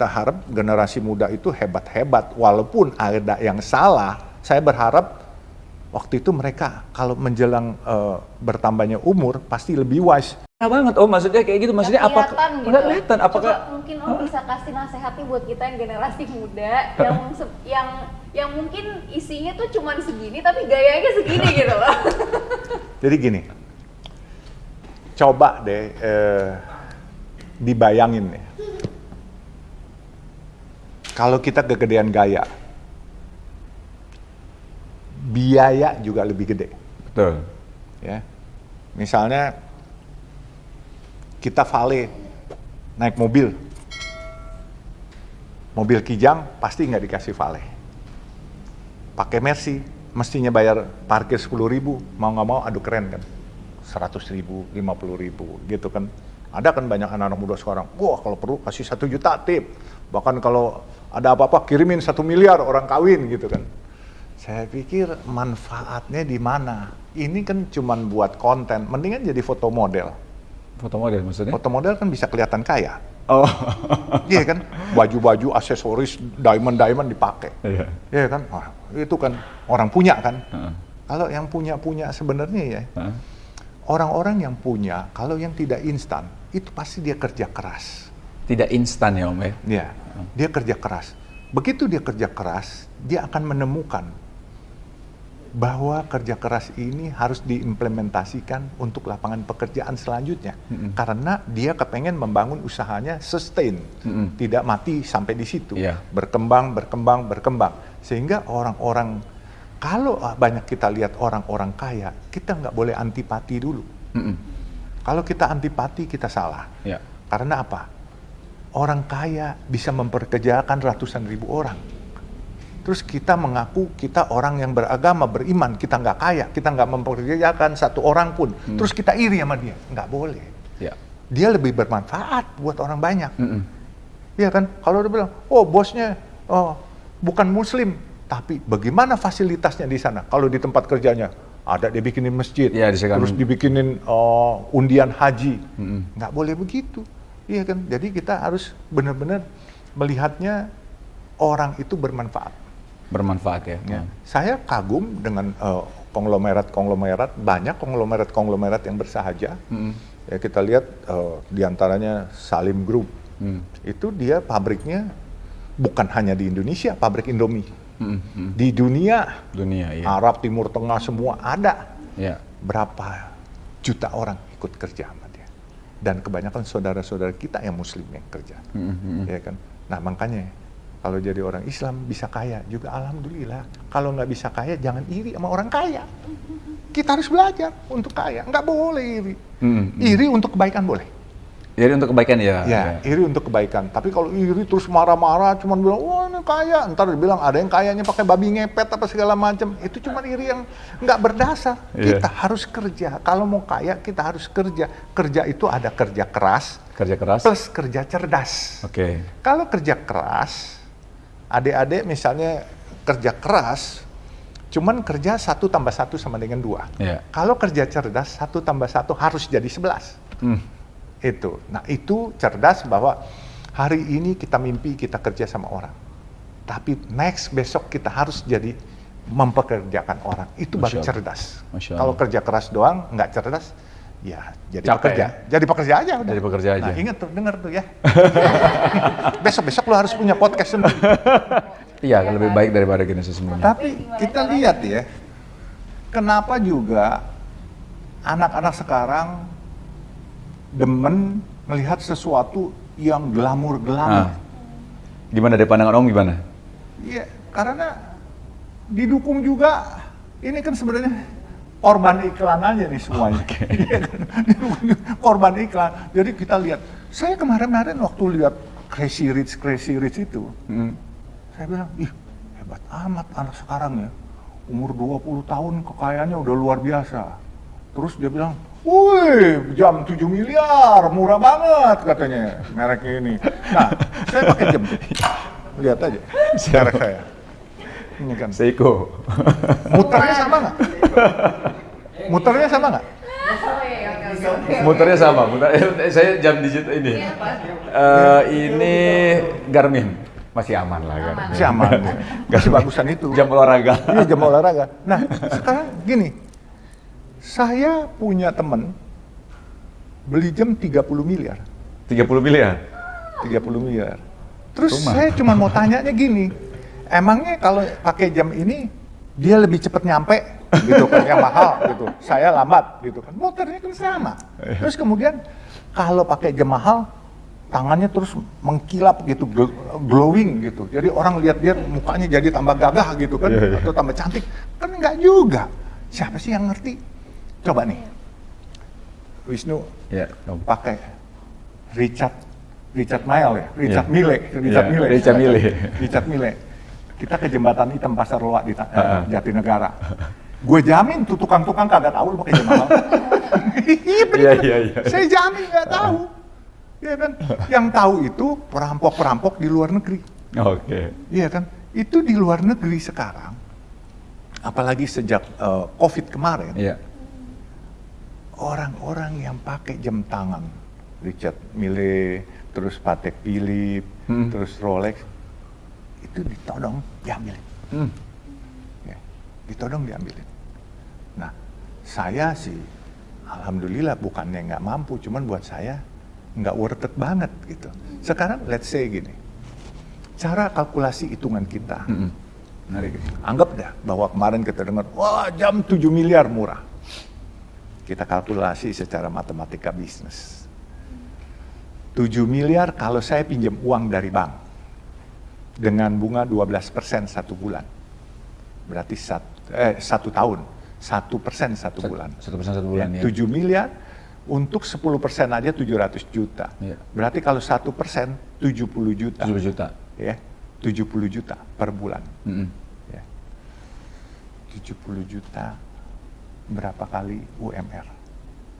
kita harap generasi muda itu hebat-hebat, walaupun ada yang salah, saya berharap waktu itu mereka kalau menjelang uh, bertambahnya umur pasti lebih wise. Nah banget, oh maksudnya kayak gitu, maksudnya apa? kelihatan gitu. Kelihatan, apakah? Coba mungkin Om bisa kasih nasihat nih buat kita yang generasi muda yang yang yang mungkin isinya tuh cuman segini tapi gayanya segini gitu loh. Jadi gini, coba deh eh, dibayangin nih. Kalau kita kegedean gaya, biaya juga lebih gede. Betul. Ya, misalnya kita vale naik mobil, mobil kijang pasti nggak dikasih vale. Pakai Mercy, mestinya bayar parkir 10 ribu, mau nggak mau aduh keren kan. 100 ribu, 50 ribu gitu kan. Ada kan banyak anak-anak muda sekarang, wah kalau perlu kasih satu juta tip. Bahkan kalau ada apa-apa kirimin satu miliar orang kawin gitu kan. Saya pikir manfaatnya di mana? Ini kan cuman buat konten, mendingan jadi foto model. Foto model maksudnya? Foto model kan bisa kelihatan kaya. Oh. Iya kan? Baju-baju, aksesoris, diamond-diamond dipakai. Iya. Iya kan? Wah, itu kan orang punya kan? Heeh. Kalau yang punya-punya sebenarnya ya, Heeh. orang-orang yang punya, kalau yang tidak instan, itu pasti dia kerja keras. Tidak instan ya Om ya? Ya, dia kerja keras. Begitu dia kerja keras, dia akan menemukan bahwa kerja keras ini harus diimplementasikan untuk lapangan pekerjaan selanjutnya. Mm-mm. Karena dia kepengen membangun usahanya sustain, Mm-mm. tidak mati sampai di situ. Iya. Berkembang, berkembang, berkembang. Sehingga orang-orang, kalau banyak kita lihat orang-orang kaya, kita nggak boleh antipati dulu. Mm-mm. Kalau kita antipati, kita salah. Ya. Karena apa? Orang kaya bisa memperkerjakan ratusan ribu orang. Terus kita mengaku kita orang yang beragama, beriman, kita nggak kaya, kita nggak memperkerjakan satu orang pun. Hmm. Terus kita iri sama dia, nggak boleh. Ya. Dia lebih bermanfaat buat orang banyak. Mm-mm. Iya kan? Kalau dia bilang, oh bosnya oh, bukan muslim, tapi bagaimana fasilitasnya di sana? Kalau di tempat kerjanya ada dia bikinin masjid, disediakan. terus dibikinin oh, undian haji, Mm-mm. nggak boleh begitu, iya kan? Jadi kita harus benar-benar melihatnya orang itu bermanfaat. Bermanfaat ya. Ya. Saya kagum dengan eh, konglomerat-konglomerat, banyak konglomerat-konglomerat yang bersahaja. Mm-mm. Ya kita lihat eh, di antaranya Salim Group, Mm. itu dia pabriknya bukan hanya di Indonesia, pabrik Indomie. Mm-mm. Di dunia, Dunia ya. Arab, Timur Tengah semua ada. Ya. Berapa juta orang ikut kerja sama dia. Dan kebanyakan saudara-saudara kita yang muslim yang kerja. Mm-mm. Ya kan? Nah makanya kalau jadi orang Islam bisa kaya juga alhamdulillah. Kalau nggak bisa kaya jangan iri sama orang kaya. Kita harus belajar untuk kaya. Nggak boleh iri. Mm-mm. Iri untuk kebaikan boleh. Jadi untuk kebaikan ya. Ya, iri untuk kebaikan. Tapi kalau iri terus marah-marah, cuman bilang, wah ini kaya. Ntar dibilang ada yang kayanya pakai babi ngepet apa segala macam. Itu cuma iri yang nggak berdasar. Iya. Kita harus kerja. Kalau mau kaya, kita harus kerja. Kerja itu ada kerja keras Kerja keras. plus kerja cerdas. Oke. Kalau kerja keras, adik-adik misalnya kerja keras, cuman kerja satu tambah satu sama dengan dua. Ya. Kalau kerja cerdas, satu tambah satu harus jadi sebelas. Mm. Itu. Nah itu cerdas bahwa hari ini kita mimpi kita kerja sama orang. Tapi next besok kita harus jadi mempekerjakan orang. Itu baru Masya Allah. cerdas. Masya Kalau kerja keras doang, nggak cerdas, ya jadi Capek pekerja. ya? Jadi pekerja aja udah. Jadi pekerja aja. Nah ingat tuh, denger tuh ya. Besok-besok lo harus punya podcast sendiri. Iya, lebih baik daripada generasi sebelumnya. Tapi kita lihat ya, kenapa juga anak-anak sekarang demen melihat sesuatu yang glamor-glamor. Ah. Gimana dari pandangan Om gimana? Iya, karena didukung juga. Ini kan sebenarnya korban iklan aja nih semuanya. Iya kan? Korban iklan. Jadi kita lihat. Saya kemarin-kemarin waktu lihat Crazy Rich, Crazy Rich itu, Mm. saya bilang, ih hebat amat anak sekarang ya. Umur 20 tahun kekayaannya udah luar biasa. Terus dia bilang, wih jam 7 miliar, murah banget katanya merek ini. Nah, saya pakai jam. Lihat aja, merek saya. Ini kan. Seiko. Muternya sama nggak? Muternya sama nggak? Muternya sama, muter, eh, saya jam digital ini. Eh, ini Garmin. Masih aman lah Garmin. Masih aman. Masih bagusan itu. Jam olahraga. Iya jam olahraga. Nah sekarang gini, saya punya temen beli jam 30 miliar. 30 miliar. 30 miliar. Terus Rumah. saya cuma mau tanyanya gini, emangnya kalau pakai jam ini dia lebih cepat nyampe gitu kan yang mahal gitu. Saya lambat gitu kan. Motornya kan sama. Terus kemudian kalau pakai jam mahal tangannya terus mengkilap gitu, gl- glowing gitu. Jadi orang lihat dia mukanya jadi tambah gagah gitu kan Iya, iya. atau tambah cantik. Kan enggak juga. Siapa sih yang ngerti? Coba nih. Wisnu Ya, pakai Richard Richard Mille ya, Richard Iya. Mille, Richard Iya, Mille, Richard Mille. Richard Mille. Kita ke jembatan hitam Pasar Loa di Ha-ha. Jatinegara. Gue jamin tuh tukang-tukang kagak tahu lu pakai jam mahal. Iya. Iya, iya. Saya jamin nggak tahu. Iya kan? Yang tahu itu perampok-perampok di luar negeri. Oke. Iya kan? Itu di luar negeri sekarang. Apalagi sejak eh, COVID kemarin Iya. Orang-orang yang pakai jam tangan, Richard Mille, terus Patek Philippe, Hmm. terus Rolex, itu ditodong diambilin, Hmm. ya, ditodong diambilin. Nah, saya sih, alhamdulillah bukannya nggak mampu, cuman buat saya nggak worth it banget gitu. Sekarang let's say gini, cara kalkulasi hitungan kita, Mm-mm. Menarik. Anggap dah bahwa kemarin kita dengar, wah jam 7 miliar murah. Kita kalkulasi secara matematika bisnis. 7 miliar kalau saya pinjam uang dari bank dengan bunga 12% satu bulan. Berarti satu, eh, satu tahun, satu persen satu bulan. Satu persen satu bulan ya. 7 miliar untuk 10 persen aja 700 juta. Iya. Berarti kalau satu persen 70 juta. 70 juta. Ya, 70 juta per bulan. Mm-mm. Ya. 70 juta berapa kali UMR?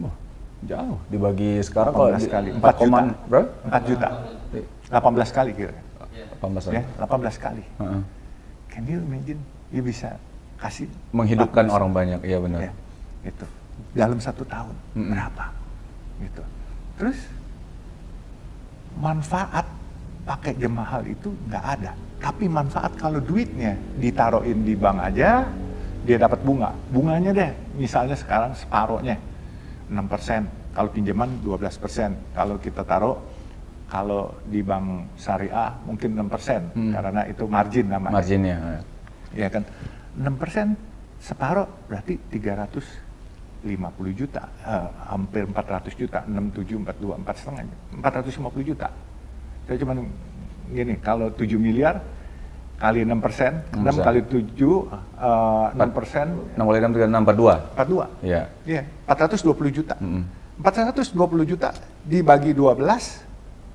Wah, jauh. Dibagi sekarang kalau 18 di- kali. 4 4 juta. bro? 4 juta. 18 kali kira 18 ya, ya. 18 kali. Heeh. Can you imagine? You bisa kasih Menghidupkan 14 orang banyak, iya benar. ya, gitu. Dalam satu tahun Mm-mm. berapa? Gitu. Terus manfaat pakai jam mahal itu nggak ada. Tapi manfaat kalau duitnya ditaruhin di bank aja, dia dapat bunga. Bunganya deh, misalnya sekarang separohnya 6%, kalau pinjaman 12%. Kalau kita taruh, kalau di bank syariah mungkin 6%, Hmm. karena itu margin namanya. Marginnya. Ya kan, 6% separoh berarti 350 juta, eh, hampir 400 juta, 67, 42, 4 setengah, 450 juta. Saya cuma gini, kalau 7 miliar kali 6 persen, 6 persen. kali 7, eh, 6 persen, 6 kali 6, 3, 6, 42. 42. Iya. Iya, 420 juta. Mm-mm. 420 juta dibagi 12,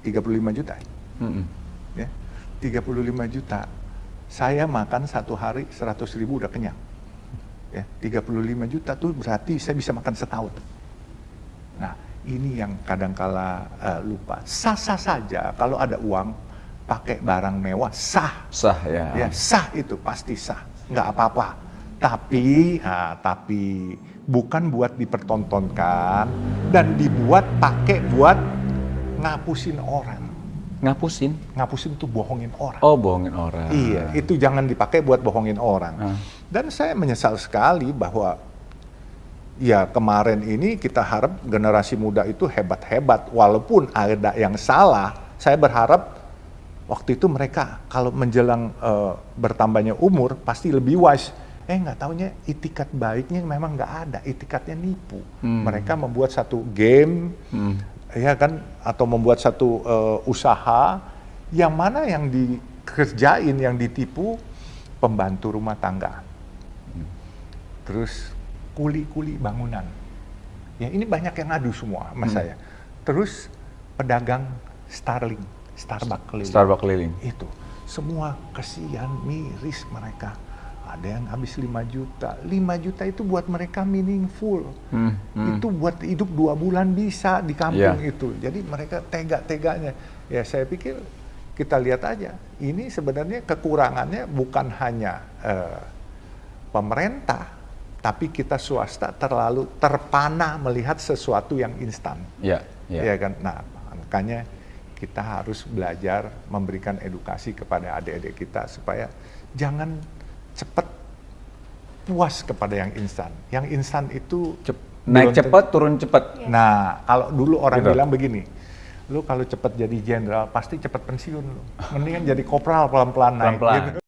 35 juta. Mm-mm. Ya, 35 juta. Saya makan satu hari 100 ribu udah kenyang. Ya, 35 juta tuh berarti saya bisa makan setahun. Nah, ini yang kadangkala eh, lupa. Sah-sah saja kalau ada uang pakai barang mewah sah. Sah ya. Ya, sah itu pasti sah, nggak apa-apa. Tapi, ah, tapi bukan buat dipertontonkan dan dibuat pakai buat ngapusin orang. Ngapusin. Ngapusin tuh bohongin orang. Oh, bohongin orang. Iya, itu jangan dipakai buat bohongin orang. Ah. Dan saya menyesal sekali bahwa ya kemarin ini kita harap generasi muda itu hebat-hebat, walaupun ada yang salah. Saya berharap waktu itu mereka kalau menjelang eh, bertambahnya umur pasti lebih wise. Eh nggak taunya itikat baiknya memang nggak ada, itikatnya nipu. Hmm. Mereka membuat satu game, Hmm. ya kan atau membuat satu eh, usaha yang mana yang dikerjain yang ditipu pembantu rumah tangga terus kuli-kuli bangunan ya ini banyak yang ngadu semua sama Hmm. saya terus pedagang Starling Starbucks keliling Starbucks keliling. itu semua kesian miris mereka ada yang habis 5 juta 5 juta itu buat mereka meaningful Hmm, hmm. itu buat hidup dua bulan bisa di kampung Iya. itu jadi mereka tega-teganya ya saya pikir kita lihat aja ini sebenarnya kekurangannya bukan hanya eh, pemerintah Tapi kita swasta terlalu terpana melihat sesuatu yang instan. Ya, ya. Iya kan? Nah, makanya kita harus belajar memberikan edukasi kepada adik-adik kita supaya jangan cepat puas kepada yang instan. Yang instan itu Cep- naik cepat, turun cepat. Nah, kalau dulu orang Gitu. bilang begini, lu kalau cepat jadi jenderal pasti cepat pensiun lu. Mendingan jadi kopral pelan-pelan naik. Pelan-pelan. gitu.